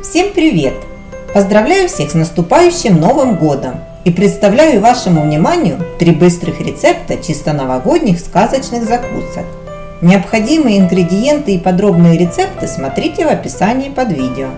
Всем привет! Поздравляю всех с наступающим Новым Годом и представляю вашему вниманию три быстрых рецепта чисто новогодних сказочных закусок. Необходимые ингредиенты и подробные рецепты смотрите в описании под видео.